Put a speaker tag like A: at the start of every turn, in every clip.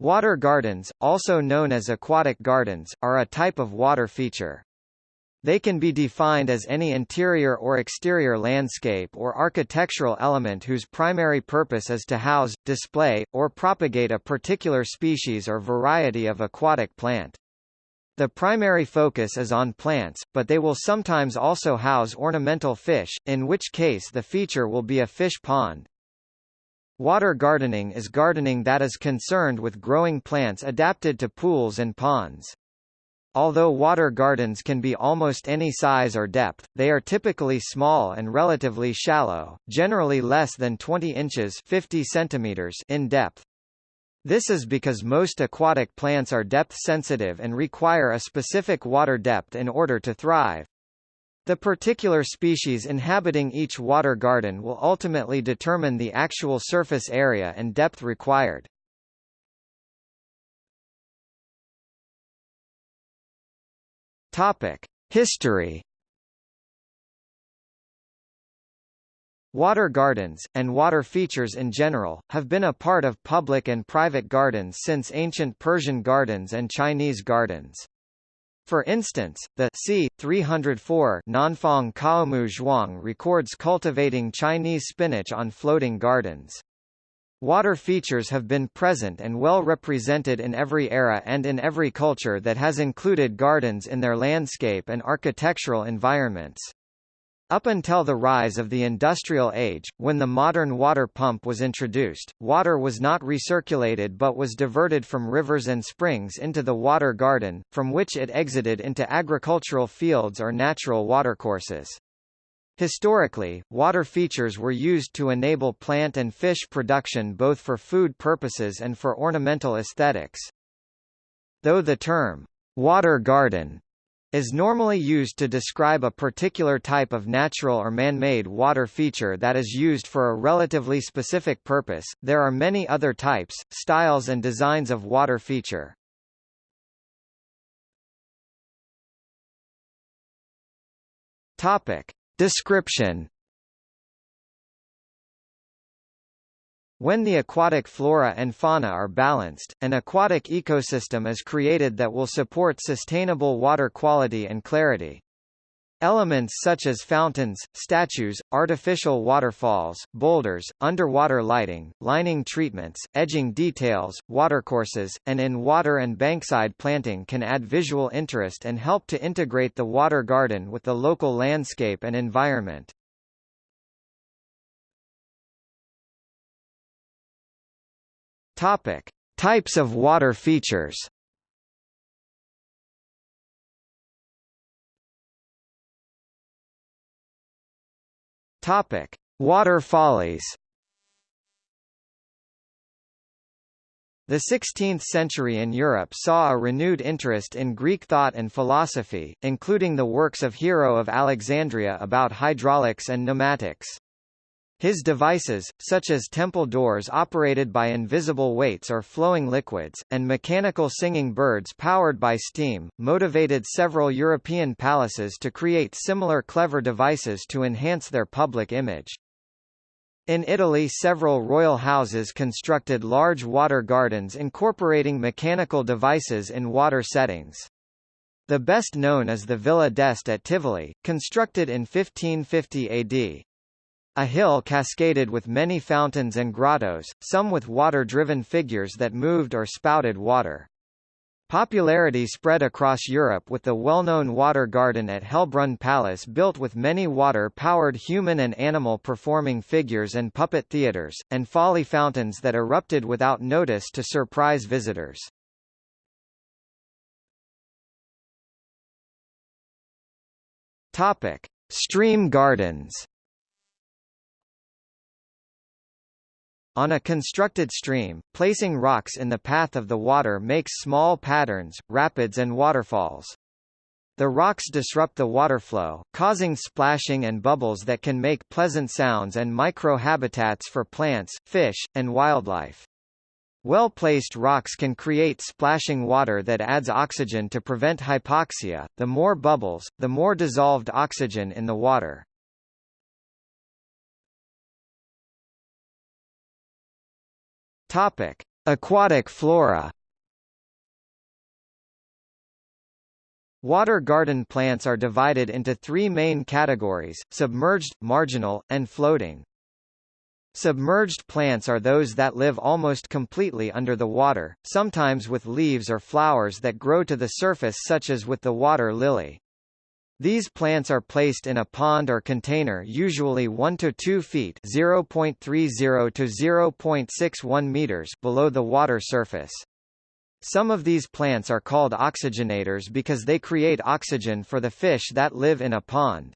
A: Water gardens, also known as aquatic gardens, are a type of water feature. They can be defined as any interior or exterior landscape or architectural element whose primary purpose is to house, display, or propagate a particular species or variety of aquatic plant. The primary focus is on plants, but they will sometimes also house ornamental fish, in which case the feature will be a fish pond. Water gardening is gardening that is concerned with growing plants adapted to pools and ponds. Although water gardens can be almost any size or depth, they are typically small and relatively shallow, generally less than 20 inches 50 centimeters in depth. This is because most aquatic plants are depth sensitive and require a specific water depth in order to thrive. The particular species inhabiting each water garden will ultimately determine the actual surface area and depth required. History Water gardens, and water features in general, have been a part of public and private gardens since ancient Persian gardens and Chinese gardens. For instance, the c. 304 Nanfang Caomu Zhuang records cultivating Chinese spinach on floating gardens. Water features have been present and well represented in every era and in every culture that has included gardens in their landscape and architectural environments. Up until the rise of the Industrial Age, when the modern water pump was introduced, water was not recirculated but was diverted from rivers and springs into the water garden, from which it exited into agricultural fields or natural watercourses. Historically, water features were used to enable plant and fish production both for food purposes and for ornamental aesthetics. Though the term, water garden is normally used to describe a particular type of natural or man-made water feature that is used for a relatively specific purpose. There are many other types, styles and designs of water feature. Topic: Description When the aquatic flora and fauna are balanced, an aquatic ecosystem is created that will support sustainable water quality and clarity. Elements such as fountains, statues, artificial waterfalls, boulders, underwater lighting, lining treatments, edging details, watercourses, and in-water and bankside planting can add visual interest and help to integrate the water garden with the local landscape and environment. Topic: Types of water features. Topic: Water follies. The 16th century in Europe saw a renewed interest in Greek thought and philosophy, including the works of Hero of Alexandria about hydraulics and pneumatics. His devices, such as temple doors operated by invisible weights or flowing liquids, and mechanical singing birds powered by steam, motivated several European palaces to create similar clever devices to enhance their public image. In Italy several royal houses constructed large water gardens incorporating mechanical devices in water settings. The best known is the Villa d'Este at Tivoli, constructed in 1550 AD. A hill cascaded with many fountains and grottos, some with water-driven figures that moved or spouted water. Popularity spread across Europe with the well-known water garden at Hellbrunn Palace built with many water-powered human and animal performing figures and puppet theatres, and folly fountains that erupted without notice to surprise visitors. Topic: Stream gardens. On a constructed stream, placing rocks in the path of the water makes small patterns, rapids and waterfalls. The rocks disrupt the water flow, causing splashing and bubbles that can make pleasant sounds and micro-habitats for plants, fish, and wildlife. Well-placed rocks can create splashing water that adds oxygen to prevent hypoxia. The more bubbles, the more dissolved oxygen in the water. Topic: Aquatic flora Water garden plants are divided into three main categories, submerged, marginal, and floating. Submerged plants are those that live almost completely under the water, sometimes with leaves or flowers that grow to the surface such as with the water lily. These plants are placed in a pond or container usually 1 to 2 feet (0.30 to 0.61 meters) below the water surface. Some of these plants are called oxygenators because they create oxygen for the fish that live in a pond.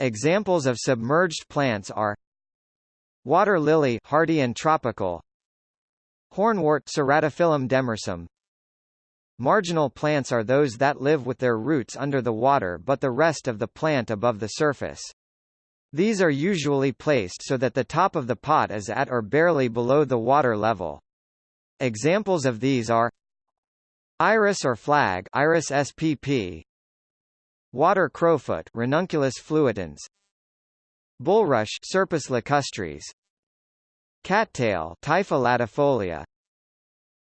A: Examples of submerged plants are Water lily hardy and tropical Hornwort Ceratophyllum demersum Marginal plants are those that live with their roots under the water but the rest of the plant above the surface. These are usually placed so that the top of the pot is at or barely below the water level. Examples of these are Iris or flag Iris spp Water crowfoot Ranunculus fluitans Bulrush Scirpus lacustris Cattail Typha latifolia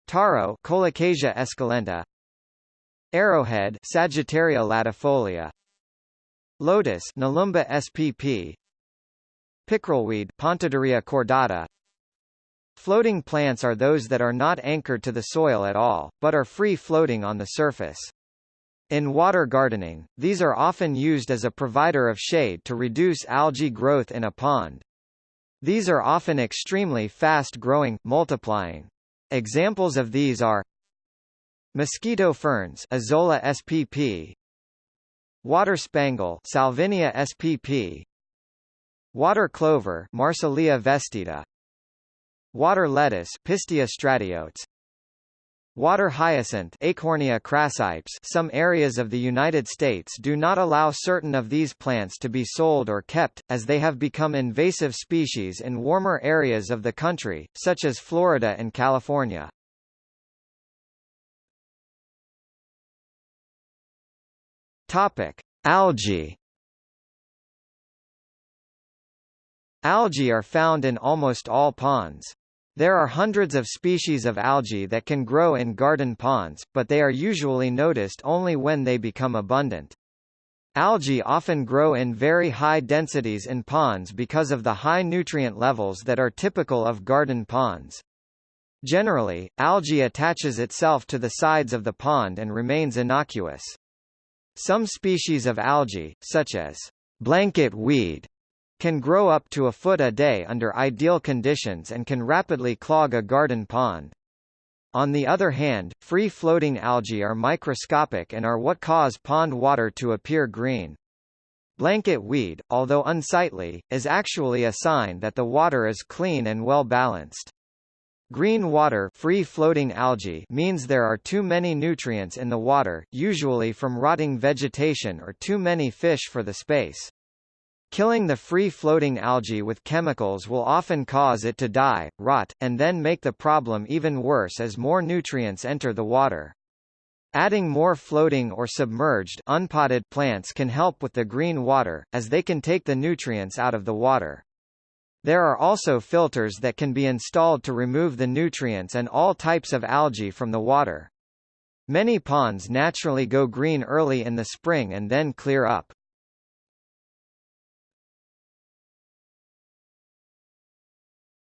A: Taro Colocasia esculenta Arrowhead Sagittaria latifolia Lotus Nelumbo spp Pickerelweed Pontederia cordata Floating plants are those that are not anchored to the soil at all, but are free floating on the surface. In water gardening, these are often used as a provider of shade to reduce algae growth in a pond. These are often extremely fast-growing, multiplying. Examples of these are Mosquito ferns Azolla spp Water spangle Salvinia spp Water clover Marsilea vestita Water lettuce Pistia stratiotes Water hyacinth Eichhornia crassipes Some areas of the United States do not allow certain of these plants to be sold or kept, as they have become invasive species in warmer areas of the country, such as Florida and California. Topic. Algae Algae are found in almost all ponds. There are hundreds of species of algae that can grow in garden ponds, but they are usually noticed only when they become abundant. Algae often grow in very high densities in ponds because of the high nutrient levels that are typical of garden ponds. Generally, algae attaches itself to the sides of the pond and remains innocuous. Some species of algae, such as blanket weed, can grow up to a foot a day under ideal conditions and can rapidly clog a garden pond. On the other hand, free-floating algae are microscopic and are what cause pond water to appear green. Blanket weed, although unsightly, is actually a sign that the water is clean and well balanced. Green water free-floating algae means there are too many nutrients in the water, usually from rotting vegetation or too many fish for the space. Killing the free-floating algae with chemicals will often cause it to die, rot, and then make the problem even worse as more nutrients enter the water. Adding more floating or submerged unpotted plants can help with the green water, as they can take the nutrients out of the water. There are also filters that can be installed to remove the nutrients and all types of algae from the water. Many ponds naturally go green early in the spring and then clear up.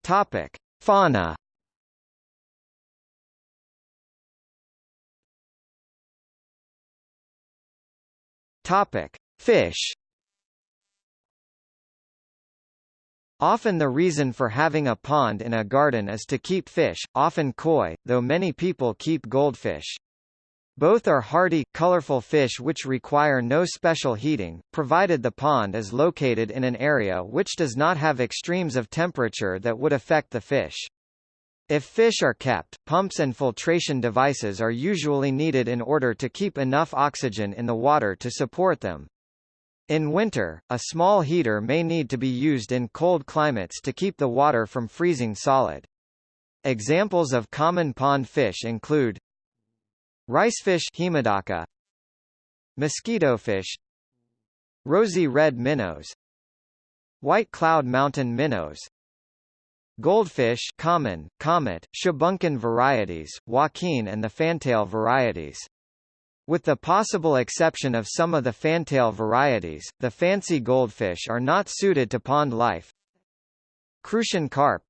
A: Topic: Fauna. Topic: Fish. Often the reason for having a pond in a garden is to keep fish, often koi, though many people keep goldfish. Both are hardy, colorful fish which require no special heating, provided the pond is located in an area which does not have extremes of temperature that would affect the fish. If fish are kept, pumps and filtration devices are usually needed in order to keep enough oxygen in the water to support them. In winter, a small heater may need to be used in cold climates to keep the water from freezing solid. Examples of common pond fish include Ricefish Haemadaka Mosquitofish Rosy red minnows. White cloud mountain minnows. Goldfish common, comet, shubunkin varieties, Joaquin and the fantail varieties. With the possible exception of some of the fantail varieties, the fancy goldfish are not suited to pond life. Crucian carp.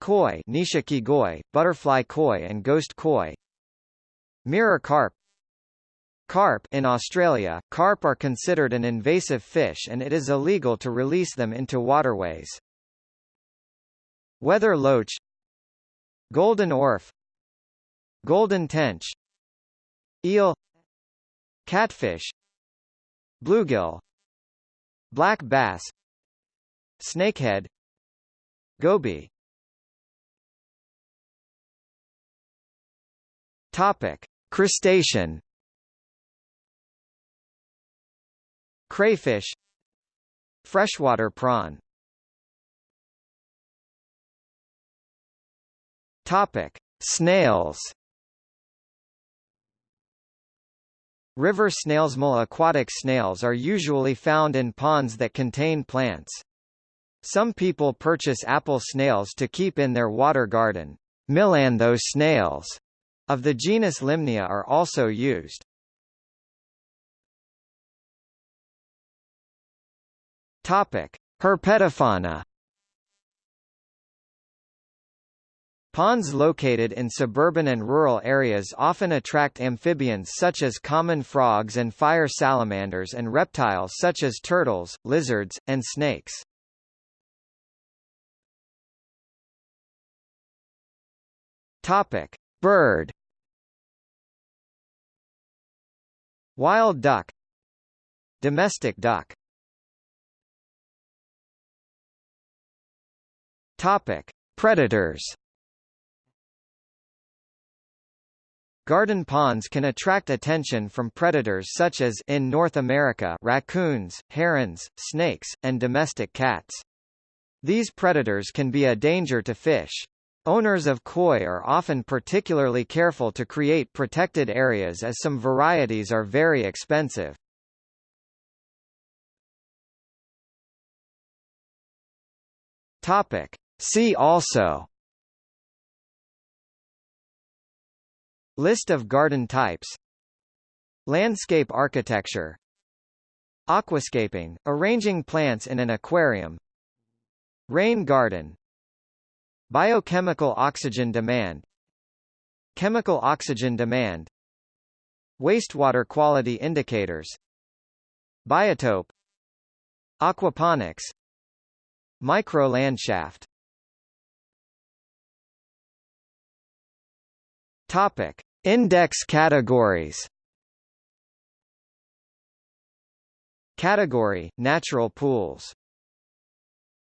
A: Koi Nishiki goi, butterfly koi and ghost koi Mirror carp. Carp in Australia, carp are considered an invasive fish and it is illegal to release them into waterways. Weather loach. Golden orf. Golden tench. Eel. Catfish. Bluegill. Black bass. Snakehead. Goby. Topic: Crustacean Crayfish Freshwater prawn Topic: Snails River snails Small aquatic snails are usually found in ponds that contain plants. Some people purchase apple snails to keep in their water garden. Millanthus snails of the genus Lymnaea are also used. Topic: Herpetofauna Ponds located in suburban and rural areas often attract amphibians such as common frogs and fire salamanders and reptiles such as turtles, lizards, and snakes. Topic: Bird Wild duck Domestic duck Topic: Predators Garden ponds can attract attention from predators such as in North America raccoons, herons, snakes, and domestic cats. These predators can be a danger to fish. Owners of koi are often particularly careful to create protected areas as some varieties are very expensive. Topic. See also. List of garden types. Landscape architecture. Aquascaping, arranging plants in an aquarium. Rain garden Biochemical oxygen demand. Chemical oxygen demand. Wastewater quality indicators. Biotope. Aquaponics. Microlandschaft. Topic: Index categories. Category: Natural pools